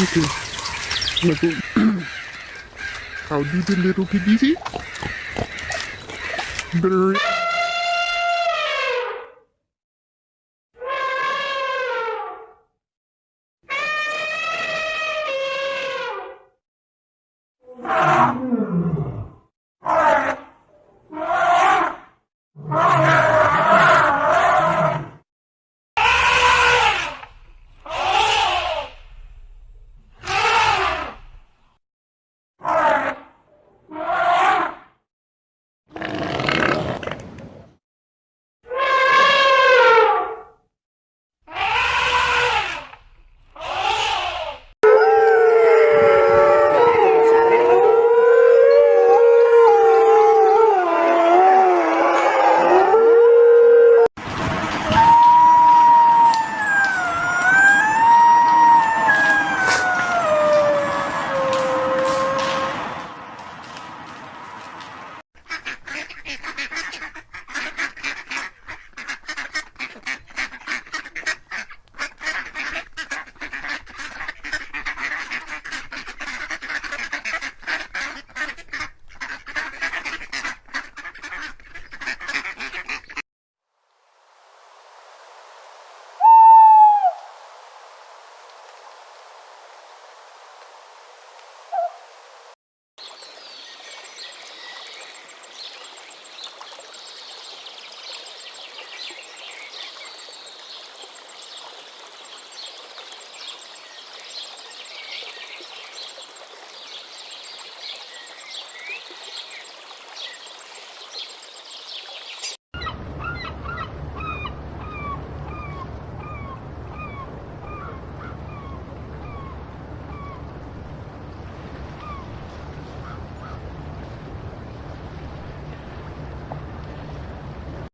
Okay. Now go. How do the little piggies eat? Better.